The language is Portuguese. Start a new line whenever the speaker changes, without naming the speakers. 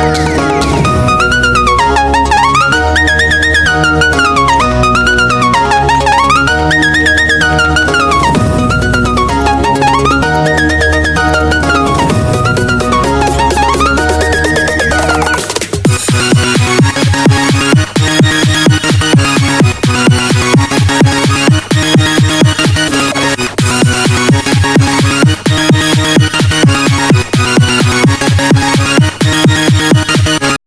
Música